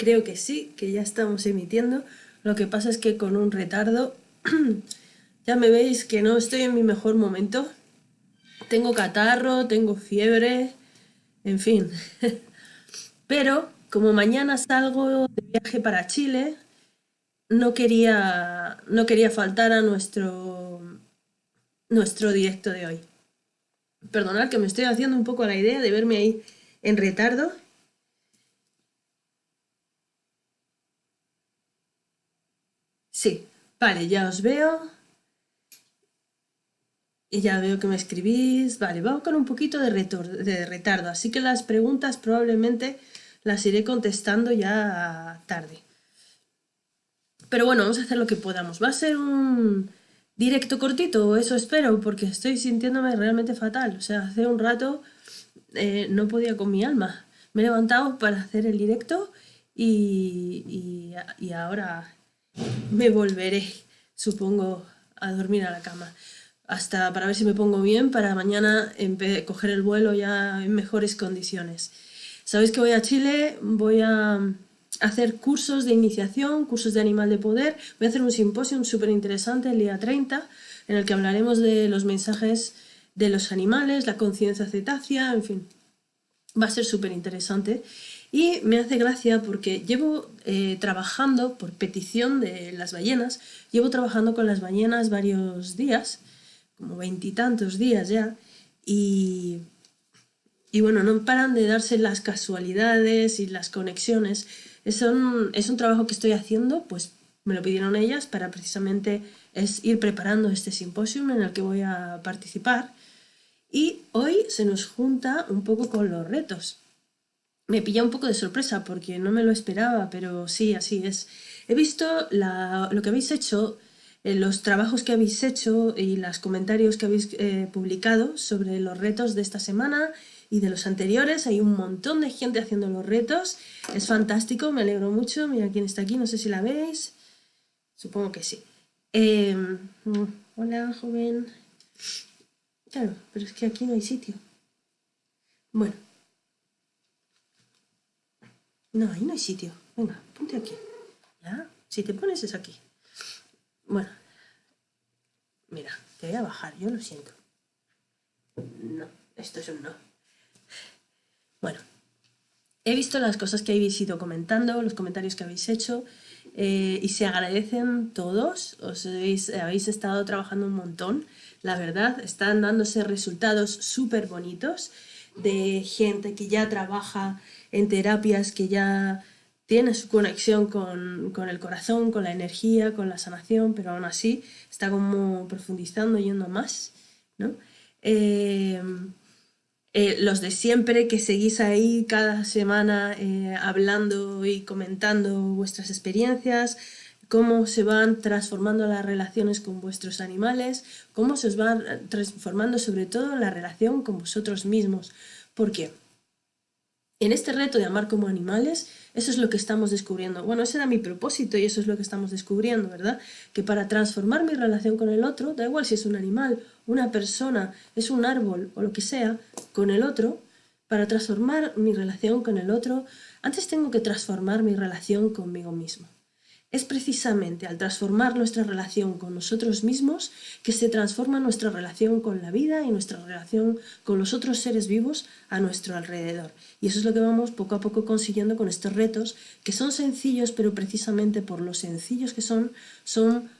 Creo que sí, que ya estamos emitiendo. Lo que pasa es que con un retardo, ya me veis que no estoy en mi mejor momento. Tengo catarro, tengo fiebre, en fin. Pero como mañana salgo de viaje para Chile, no quería, no quería faltar a nuestro, nuestro directo de hoy. Perdonad que me estoy haciendo un poco la idea de verme ahí en retardo. Sí, vale, ya os veo. Y ya veo que me escribís. Vale, vamos con un poquito de, retardo, así que las preguntas probablemente las iré contestando ya tarde. Pero bueno, vamos a hacer lo que podamos. Va a ser un directo cortito, eso espero, porque estoy sintiéndome realmente fatal. O sea, hace un rato eh, no podía con mi alma. Me he levantado para hacer el directo y, ahora me volveré, supongo, a dormir a la cama. Hasta para ver si me pongo bien para mañana coger el vuelo ya en mejores condiciones. Sabéis que voy a Chile, voy a hacer cursos de iniciación, cursos de animal de poder. Voy a hacer un simposio súper interesante el día 30, en el que hablaremos de los mensajes de los animales, la conciencia cetácea, en fin. Va a ser súper interesante. Y me hace gracia porque llevo eh, trabajando, por petición de las ballenas, llevo trabajando con las ballenas varios días, como veintitantos días ya, y, y bueno, no paran de darse las casualidades y las conexiones es un, es un trabajo que estoy haciendo, pues me lo pidieron ellas para precisamente es ir preparando este simposio en el que voy a participar. Y hoy se nos junta un poco con los retos. Me pilla un poco de sorpresa porque no me lo esperaba, pero sí, así es. He visto lo que habéis hecho, eh, los trabajos que habéis hecho y los comentarios que habéis eh, publicado sobre los retos de esta semana y de los anteriores. Hay un montón de gente haciendo los retos. Es fantástico, me alegro mucho. Mira quién está aquí, no sé si la veis. Supongo que sí. Em, hola, joven. Claro, pero es que aquí no hay sitio. Bueno. No, ahí no hay sitio. Venga, ponte aquí. ¿Ya? Si te pones es aquí. Bueno. Mira, te voy a bajar, yo lo siento. No, esto es un no. Bueno, he visto las cosas que habéis ido comentando, los comentarios que habéis hecho eh, y se agradecen todos, os habéis, habéis estado trabajando un montón, la verdad, están dándose resultados súper bonitos de gente que ya trabaja en terapias, que ya tiene su conexión con, con, el corazón, con la energía, con la sanación, pero aún así está como profundizando, yendo más, ¿no? Eh, eh, los de siempre que seguís ahí cada semana eh, hablando y comentando vuestras experiencias, cómo se van transformando las relaciones con vuestros animales, cómo se os van transformando sobre todo la relación con vosotros mismos. ¿Por qué? En este reto de amar como animales, eso es lo que estamos descubriendo. Bueno, ese era mi propósito y eso es lo que estamos descubriendo, ¿verdad? Que para transformar mi relación con el otro, da igual si es un animal, una persona, es un árbol o lo que sea, con el otro, para transformar mi relación con el otro, antes tengo que transformar mi relación conmigo mismo. Es precisamente al transformar nuestra relación con nosotros mismos que se transforma nuestra relación con la vida y nuestra relación con los otros seres vivos a nuestro alrededor. Y eso es lo que vamos poco a poco consiguiendo con estos retos, que son sencillos, pero precisamente por lo sencillos que son, son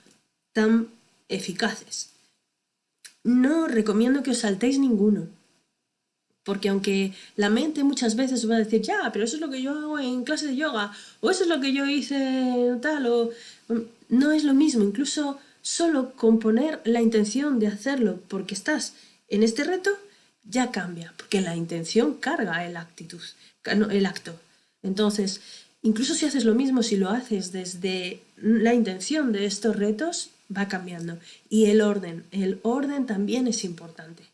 tan eficaces. No recomiendo que os saltéis ninguno, porque aunque la mente muchas veces va a decir, ya, pero eso es lo que yo hago en clase de yoga, o eso es lo que yo hice tal, o mm, no es lo mismo, incluso solo con poner la intención de hacerlo porque estás en este reto, ya cambia, porque la intención carga el, actitud, el acto. Entonces, incluso si haces lo mismo, si lo haces desde la intención de estos retos, va cambiando. Y el orden, el orden también es importante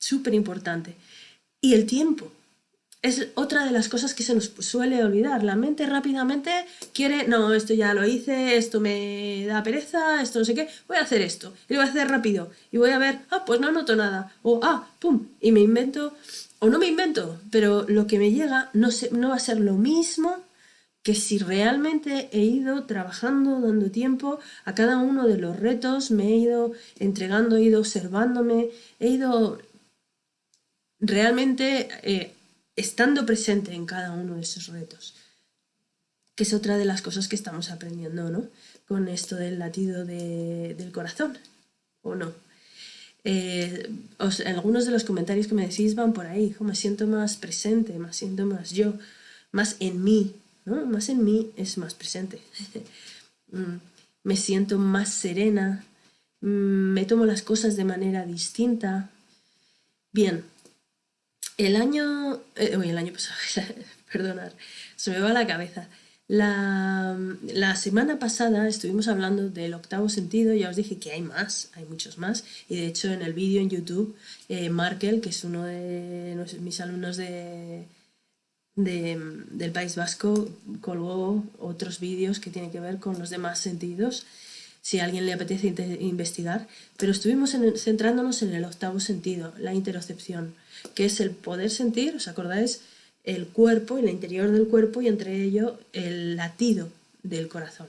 súper importante. Y el tiempo. Es otra de las cosas que se nos suele olvidar. La mente rápidamente quiere, no, esto ya lo hice, esto me da pereza, esto no sé qué, voy a hacer esto, y lo voy a hacer rápido, y voy a ver, ah, pues no noto nada, o ah, pum, y me invento, o no me invento, pero lo que me llega no, no va a ser lo mismo que si realmente he ido trabajando, dando tiempo a cada uno de los retos, me he ido entregando, he ido observándome, he ido realmente eh, estando presente en cada uno de esos retos, que es otra de las cosas que estamos aprendiendo, ¿no? Con esto del latido del corazón, ¿o no? Eh, algunos de los comentarios que me decís van por ahí, me siento más presente, me siento más yo, más en mí, más en mí es más presente. Mm, me siento más serena, mm, me tomo las cosas de manera distinta. Bien, el año... Eh, el año pasado, perdonad, se me va la cabeza. La, semana pasada estuvimos hablando del octavo sentido, ya os dije que hay más, hay muchos más, y de hecho en el vídeo en YouTube, eh, Markel, que es uno de mis alumnos de, del País Vasco colgó otros vídeos que tienen que ver con los demás sentidos, si a alguien le apetece investigar, pero estuvimos centrándonos en el octavo sentido, la interocepción, que es el poder sentir, ¿os acordáis? El cuerpo, el interior del cuerpo y entre ello el latido del corazón.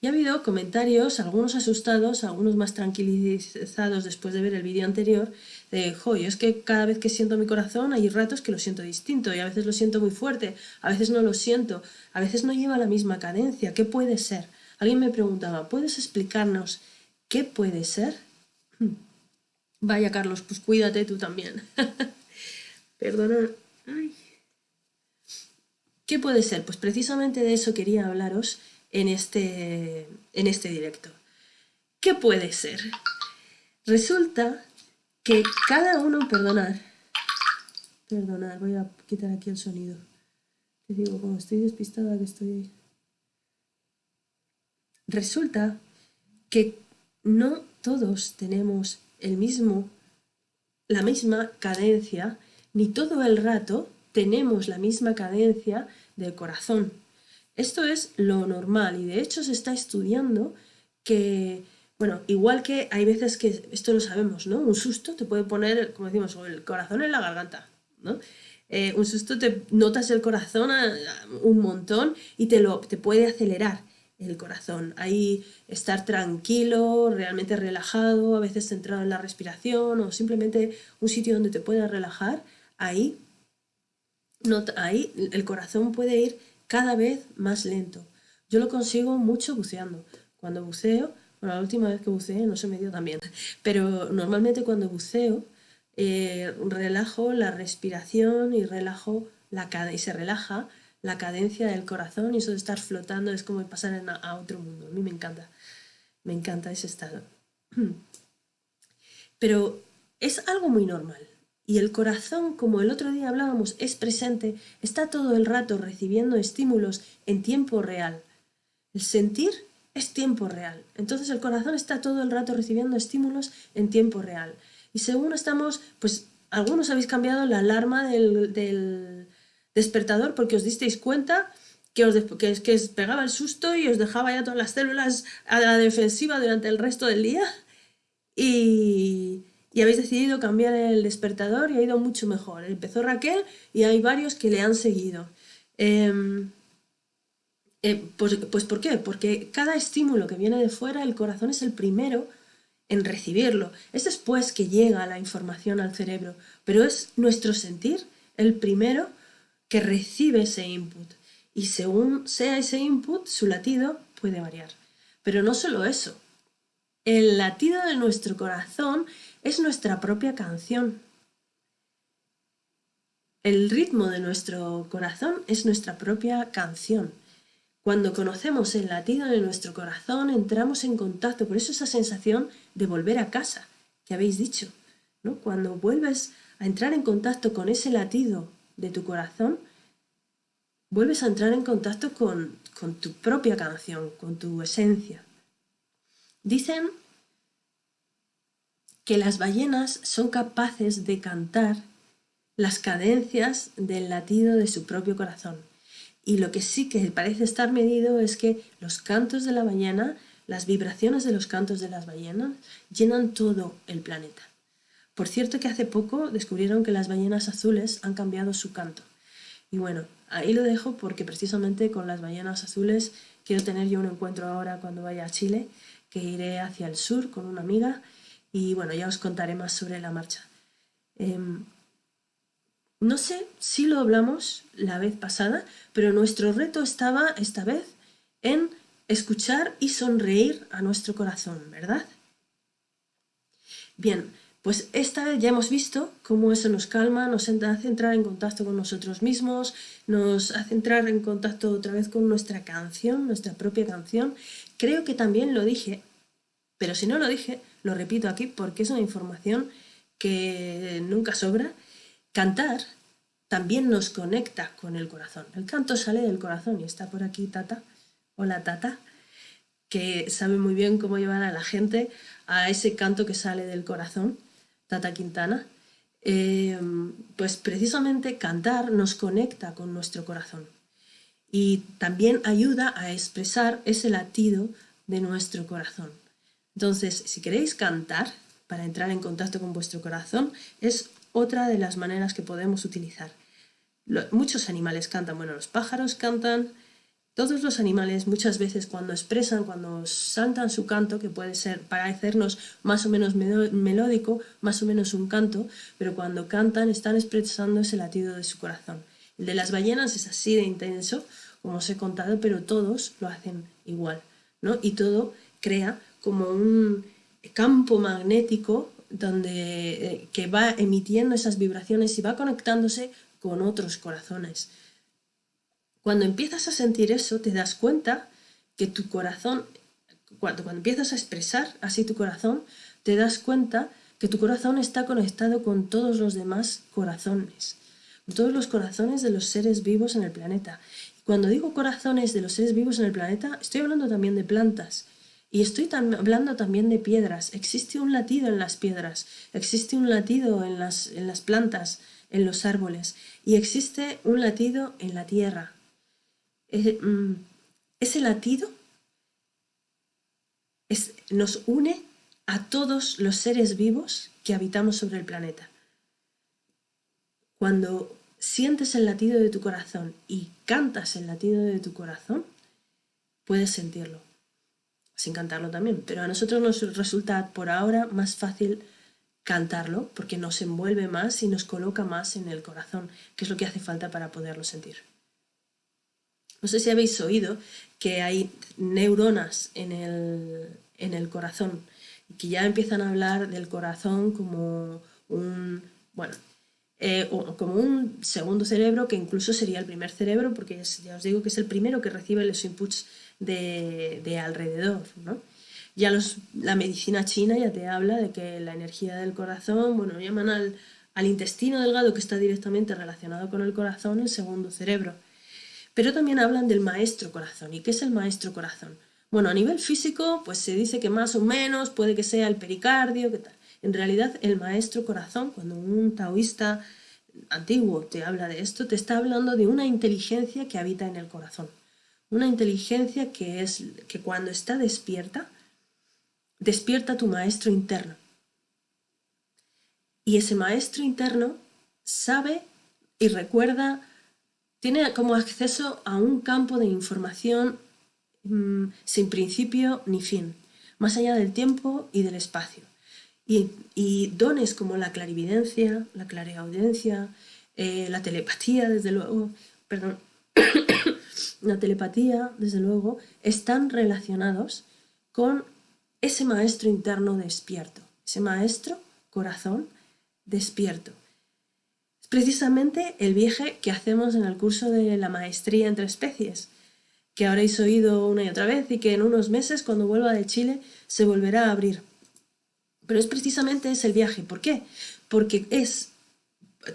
Y ha habido comentarios, algunos asustados, algunos más tranquilizados después de ver el vídeo anterior, de, jo, es que cada vez que siento mi corazón hay ratos que lo siento distinto y a veces lo siento muy fuerte, a veces no lo siento, a veces no lleva la misma cadencia, ¿qué puede ser? Alguien me preguntaba, ¿puedes explicarnos qué puede ser? Vaya Carlos, pues cuídate tú también. Perdona. ¿Qué puede ser? Pues precisamente de eso quería hablaros en este, en este directo. ¿Qué puede ser? Resulta que cada uno, perdonar, perdonar, voy a quitar aquí el sonido. Te digo, como estoy despistada que estoy... Resulta que no todos tenemos el mismo, la misma cadencia, ni todo el rato tenemos la misma cadencia del corazón. Esto es lo normal y de hecho se está estudiando que, bueno, igual que hay veces que, esto lo sabemos, ¿no? Un susto te puede poner, como decimos, el corazón en la garganta, ¿no? Eh, un susto te notas el corazón un montón y te, lo, te puede acelerar el corazón. Ahí estar tranquilo, realmente relajado, a veces centrado en la respiración o simplemente un sitio donde te puedas relajar, ahí, no, ahí el corazón puede ir cada vez más lento. Yo lo consigo mucho buceando. Cuando buceo, bueno, la última vez que buceé no se me dio tan bien, pero normalmente cuando buceo eh, relajo la respiración y relajo la y se relaja la cadencia del corazón y eso de estar flotando es como pasar a otro mundo. A mí me encanta, me encanta ese estado. Pero es algo muy normal. Y el corazón, como el otro día hablábamos, es presente, está todo el rato recibiendo estímulos en tiempo real. El sentir es tiempo real. Entonces el corazón está todo el rato recibiendo estímulos en tiempo real. Y según estamos, pues algunos habéis cambiado la alarma del, despertador porque os disteis cuenta que os, que, os pegaba el susto y os dejaba ya todas las células a la defensiva durante el resto del día. Y, y habéis decidido cambiar el despertador y ha ido mucho mejor. Empezó Raquel y hay varios que le han seguido. Em, eh, pues, pues, ¿por qué? Porque cada estímulo que viene de fuera, el corazón es el primero en recibirlo. Es después que llega la información al cerebro, pero es nuestro sentir el primero que recibe ese input. Y según sea ese input, su latido puede variar. Pero no solo eso. El latido de nuestro corazón es nuestra propia canción. El ritmo de nuestro corazón es nuestra propia canción. Cuando conocemos el latido de nuestro corazón, entramos en contacto, por eso esa sensación de volver a casa, que habéis dicho. ¿no? Cuando vuelves a entrar en contacto con ese latido de tu corazón, vuelves a entrar en contacto con, con tu propia canción, con tu esencia. Dicen que las ballenas son capaces de cantar las cadencias del latido de su propio corazón. Y lo que sí que parece estar medido es que los cantos de la ballena, las vibraciones de los cantos de las ballenas, llenan todo el planeta. Por cierto que hace poco descubrieron que las ballenas azules han cambiado su canto. Y bueno, ahí lo dejo porque precisamente con las ballenas azules quiero tener yo un encuentro ahora cuando vaya a Chile, que iré hacia el sur con una amiga y bueno, ya os contaré más sobre la marcha. Em, no sé si lo hablamos la vez pasada, pero nuestro reto estaba esta vez en escuchar y sonreír a nuestro corazón, ¿verdad? Bien, pues esta vez ya hemos visto cómo eso nos calma, nos hace entrar en contacto con nosotros mismos, nos hace entrar en contacto otra vez con nuestra canción, nuestra propia canción. Creo que también lo dije, pero si no lo dije, lo repito aquí porque es una información que nunca sobra. Cantar también nos conecta con el corazón. El canto sale del corazón y está por aquí Tata. Hola Tata que sabe muy bien cómo llevar a la gente a ese canto que sale del corazón. Tata Quintana, eh, pues precisamente cantar nos conecta con nuestro corazón y también ayuda a expresar ese latido de nuestro corazón. Entonces, si queréis cantar para entrar en contacto con vuestro corazón, es otra de las maneras que podemos utilizar. muchos animales cantan, bueno, los pájaros cantan, todos los animales muchas veces cuando expresan, cuando saltan su canto, que puede ser para hacernos más o menos melódico, más o menos un canto, pero cuando cantan están expresando ese latido de su corazón. El de las ballenas es así de intenso, como os he contado, pero todos lo hacen igual, ¿no? Y todo crea como un campo magnético donde, eh, que va emitiendo esas vibraciones y va conectándose con otros corazones. Cuando empiezas a sentir eso, te das cuenta que tu corazón, cuando, cuando empiezas a expresar así tu corazón, te das cuenta que tu corazón está conectado con todos los demás corazones, con todos los corazones de los seres vivos en el planeta. Cuando digo corazones de los seres vivos en el planeta, estoy hablando también de plantas, y estoy hablando también de piedras. Existe un latido en las piedras, existe un latido en las, en las plantas, en los árboles, y existe un latido en la tierra. Mm, ese latido nos une a todos los seres vivos que habitamos sobre el planeta. Cuando sientes el latido de tu corazón y cantas el latido de tu corazón, puedes sentirlo, sin cantarlo también, pero a nosotros nos resulta por ahora más fácil cantarlo porque nos envuelve más y nos coloca más en el corazón, que es lo que hace falta para poderlo sentir. No sé si habéis oído que hay neuronas en el, corazón y que ya empiezan a hablar del corazón como un, bueno, eh, como un segundo cerebro que incluso sería el primer cerebro porque ya os digo que es el primero que recibe los inputs de, alrededor. Ya la medicina china ya te habla de que la energía del corazón, bueno, llaman al, al intestino delgado que está directamente relacionado con el corazón el segundo cerebro. Pero también hablan del maestro corazón. ¿Y qué es el maestro corazón? Bueno, a nivel físico, pues se dice que más o menos puede que sea el pericardio, ¿qué tal? En realidad, el maestro corazón, cuando un taoísta antiguo te habla de esto, te está hablando de una inteligencia que habita en el corazón. Una inteligencia que es que cuando está despierta, despierta tu maestro interno. Y ese maestro interno sabe y recuerda tiene como acceso a un campo de información mm, sin principio ni fin, más allá del tiempo y del espacio. Y, dones como la clarividencia, la clareaudiencia, eh, la telepatía, desde luego, perdón, la telepatía, desde luego, están relacionados con ese maestro interno despierto, ese maestro corazón despierto precisamente el viaje que hacemos en el curso de la maestría entre especies, que habréis oído una y otra vez y que en unos meses, cuando vuelva de Chile, se volverá a abrir. Pero es precisamente ese viaje. ¿Por qué? Porque es...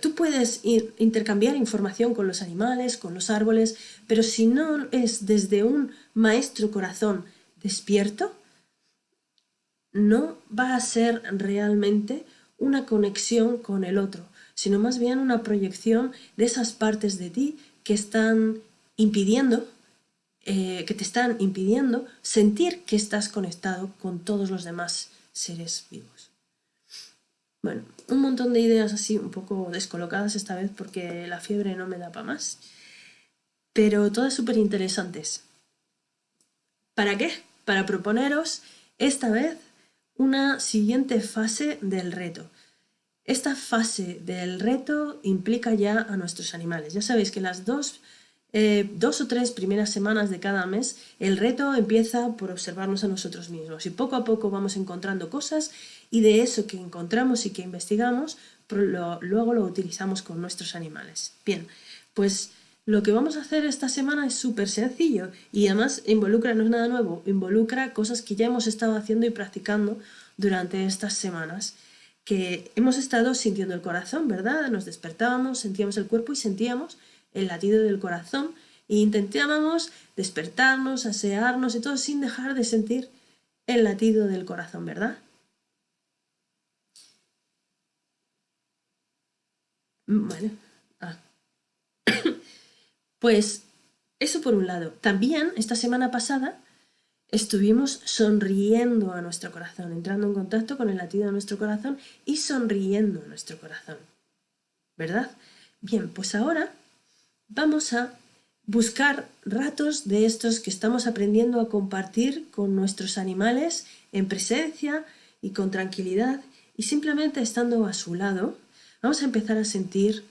Tú puedes ir, intercambiar información con los animales, con los árboles, pero si no es desde un maestro corazón despierto, no va a ser realmente una conexión con el otro, sino más bien una proyección de esas partes de ti que están impidiendo, eh, que te están impidiendo sentir que estás conectado con todos los demás seres vivos. Bueno, un montón de ideas así un poco descolocadas esta vez porque la fiebre no me da para más. pero todas súper interesantes. ¿Para qué? Para proponeros esta vez una siguiente fase del reto. Esta fase del reto implica ya a nuestros animales. Ya sabéis que las dos, eh, dos o tres primeras semanas de cada mes el reto empieza por observarnos a nosotros mismos y poco a poco vamos encontrando cosas y de eso que encontramos y que investigamos luego lo utilizamos con nuestros animales. Bien, pues lo que vamos a hacer esta semana es súper sencillo y además involucra, no es nada nuevo, involucra cosas que ya hemos estado haciendo y practicando durante estas semanas, que hemos estado sintiendo el corazón, ¿verdad? Nos despertábamos, sentíamos el cuerpo y sentíamos el latido del corazón e intentábamos despertarnos, asearnos y todo sin dejar de sentir el latido del corazón, ¿verdad? Bueno, ah. Pues eso por un lado. También esta semana pasada estuvimos sonriendo a nuestro corazón, entrando en contacto con el latido de nuestro corazón y sonriendo a nuestro corazón. ¿Verdad? Bien, pues ahora vamos a buscar ratos de estos que estamos aprendiendo a compartir con nuestros animales en presencia y con tranquilidad y simplemente estando a su lado, vamos a empezar a sentir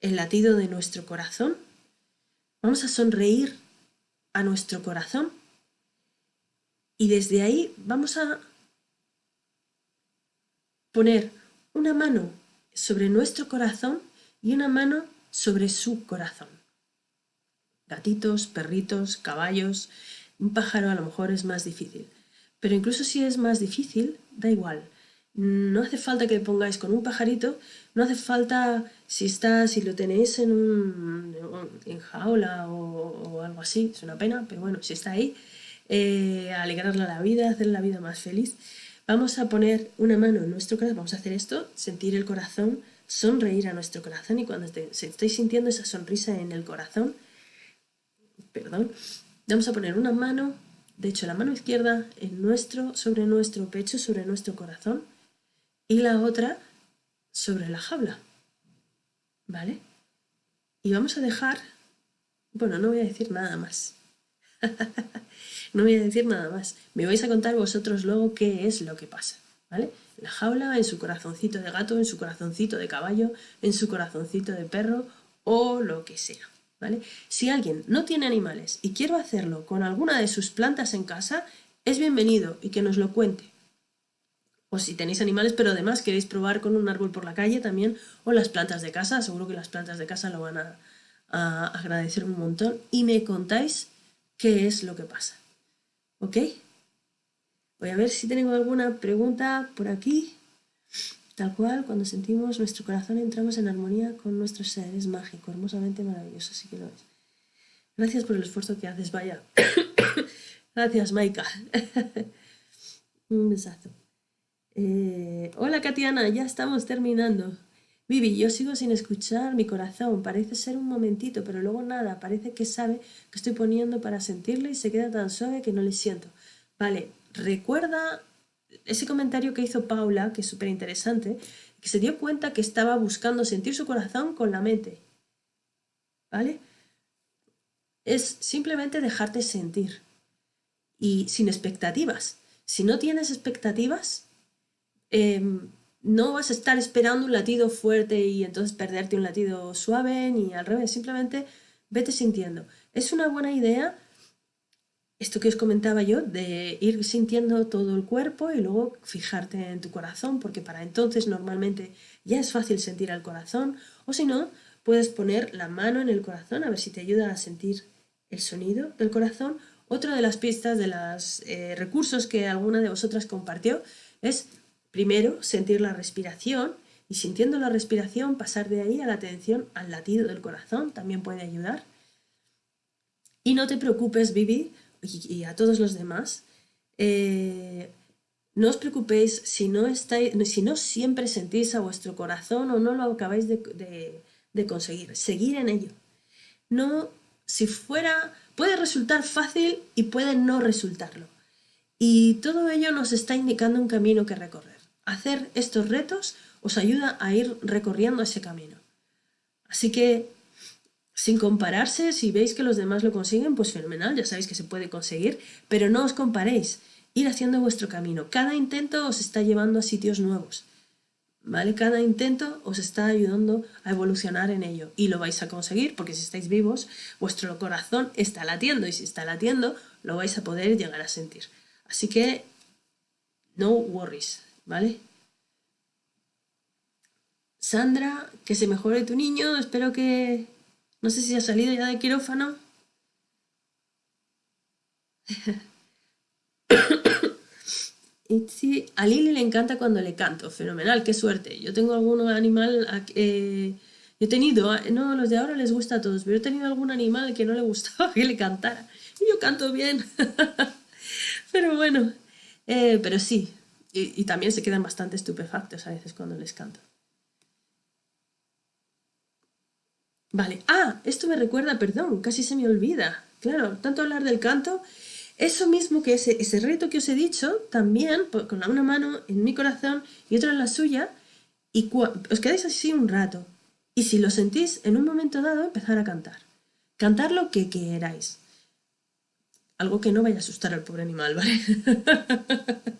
el latido de nuestro corazón Vamos a sonreír a nuestro corazón y desde ahí vamos a poner una mano sobre nuestro corazón y una mano sobre su corazón. Gatitos, perritos, caballos, un pájaro a lo mejor es más difícil. Pero incluso si es más difícil, da igual. No hace falta que pongáis con un pajarito, no hace falta si está, si lo tenéis en un en jaula o, algo así, es una pena, pero bueno, si está ahí, eh, alegrarle la vida, hacer la vida más feliz. Vamos a poner una mano en nuestro corazón, vamos a hacer esto, sentir el corazón, sonreír a nuestro corazón y cuando estéis sintiendo esa sonrisa en el corazón, perdón, vamos a poner una mano, de hecho la mano izquierda en nuestro, sobre nuestro pecho, sobre nuestro corazón, y la otra sobre la jaula. ¿Vale? Y vamos a dejar... Bueno, no voy a decir nada más. no voy a decir nada más. Me vais a contar vosotros luego qué es lo que pasa. ¿Vale? La jaula, en su corazoncito de gato, en su corazoncito de caballo, en su corazoncito de perro o lo que sea. ¿Vale? Si alguien no tiene animales y quiere hacerlo con alguna de sus plantas en casa, es bienvenido y que nos lo cuente o si tenéis animales, pero además queréis probar con un árbol por la calle también, o las plantas de casa, seguro que las plantas de casa lo van a, agradecer un montón, y me contáis qué es lo que pasa. ¿Ok? Voy a ver si tengo alguna pregunta por aquí. Tal cual, cuando sentimos nuestro corazón entramos en armonía con nuestro ser. Es mágico, hermosamente maravilloso, así que lo es. Gracias por el esfuerzo que haces, vaya. Gracias, Maika. un besazo. Eh, hola Katiana, ya estamos terminando. Vivi, yo sigo sin escuchar mi corazón, parece ser un momentito, pero luego nada, parece que sabe que estoy poniendo para sentirle y se queda tan suave que no le siento. Vale, recuerda ese comentario que hizo Paula, que es súper interesante, que se dio cuenta que estaba buscando sentir su corazón con la mente. ¿Vale? Es simplemente dejarte sentir y sin expectativas. Si no tienes expectativas, Em, no vas a estar esperando un latido fuerte y entonces perderte un latido suave ni al revés, simplemente vete sintiendo. Es una buena idea esto que os comentaba yo, de ir sintiendo todo el cuerpo y luego fijarte en tu corazón, porque para entonces normalmente ya es fácil sentir al corazón, o si no, puedes poner la mano en el corazón a ver si te ayuda a sentir el sonido del corazón. Otra de las pistas, de los eh, recursos que alguna de vosotras compartió, es Primero, sentir la respiración y sintiendo la respiración pasar de ahí a la atención al latido del corazón, también puede ayudar. Y no te preocupes, Vivi, y, a todos los demás, eh, no os preocupéis si no, estáis, si no siempre sentís a vuestro corazón o no lo acabáis de, de conseguir. Seguir en ello. No, si fuera, puede resultar fácil y puede no resultarlo. Y todo ello nos está indicando un camino que recorrer. Hacer estos retos os ayuda a ir recorriendo ese camino. Así que sin compararse, si veis que los demás lo consiguen, pues fenomenal, ya sabéis que se puede conseguir, pero no os comparéis, ir haciendo vuestro camino. Cada intento os está llevando a sitios nuevos, ¿vale? Cada intento os está ayudando a evolucionar en ello y lo vais a conseguir porque si estáis vivos, vuestro corazón está latiendo y si está latiendo, lo vais a poder llegar a sentir. Así que, no worries, ¿vale? Sandra, que se mejore tu niño, espero que... No sé si ha salido ya de quirófano. sí, a Lili le encanta cuando le canto, fenomenal, qué suerte. Yo tengo algún animal, eh, he tenido, no, los de ahora les gusta a todos, pero he tenido algún animal que no le gustaba que le cantara. Y yo canto bien. pero bueno, eh, pero sí, y, también se quedan bastante estupefactos a veces cuando les canto. Vale, ah, esto me recuerda, perdón, casi se me olvida. Claro, tanto hablar del canto, eso mismo que ese, ese reto que os he dicho, también con una mano en mi corazón y otra en la suya, y os quedáis así un rato. Y si lo sentís, en un momento dado, empezar a cantar. Cantar lo que queráis. Algo que no vaya a asustar al pobre animal, ¿vale?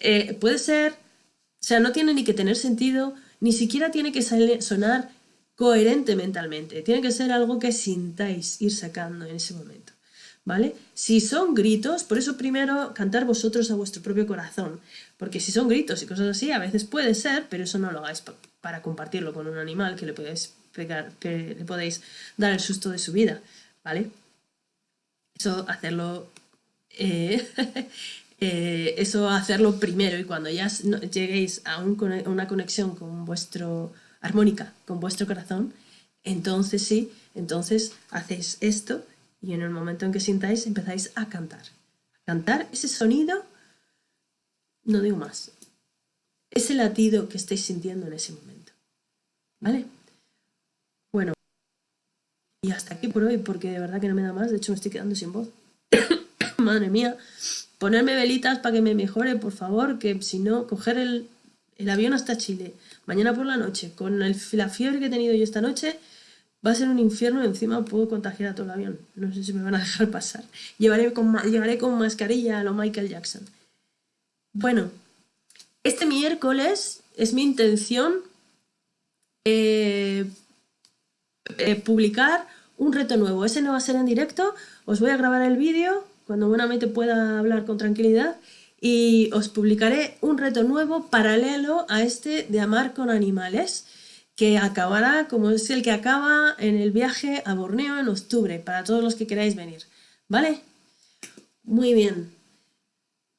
Eh, puede ser, o sea, no tiene ni que tener sentido, ni siquiera tiene que sonar coherente mentalmente. Tiene que ser algo que sintáis ir sacando en ese momento. ¿Vale? Si son gritos, por eso primero cantar vosotros a vuestro propio corazón, porque si son gritos y cosas así, a veces puede ser, pero eso no lo hagáis para compartirlo con un animal que le podéis pegar, que le podéis dar el susto de su vida, ¿vale? Eso hacerlo, eh, eh, eso hacerlo primero y cuando ya lleguéis a una conexión con vuestro armónica con vuestro corazón, entonces sí, entonces hacéis esto y en el momento en que sintáis empezáis a cantar. Cantar ese sonido, no digo más, ese latido que estáis sintiendo en ese momento. ¿Vale? Y hasta aquí por hoy, porque de verdad que no me da más, de hecho me estoy quedando sin voz. Madre mía, ponerme velitas para que me mejore, por favor, que si no, coger el, el avión hasta Chile, mañana por la noche, con el, la fiebre que he tenido yo esta noche, va a ser un infierno, encima puedo contagiar a todo el avión. No sé si me van a dejar pasar. Llevaré con, llevaré con mascarilla a lo Michael Jackson. Bueno, este miércoles es mi intención eh, eh, publicar un reto nuevo. Ese no va a ser en directo, os voy a grabar el vídeo cuando buenamente pueda hablar con tranquilidad y os publicaré un reto nuevo paralelo a este de amar con animales que acabará como es el que acaba en el viaje a Borneo en octubre para todos los que queráis venir, ¿vale? Muy bien.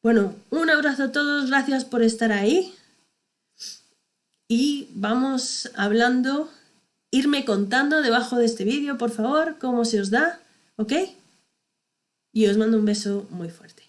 Bueno, un abrazo a todos, gracias por estar ahí y vamos hablando, irme contando debajo de este vídeo, por favor, cómo se os da, ¿ok? Y os mando un beso muy fuerte.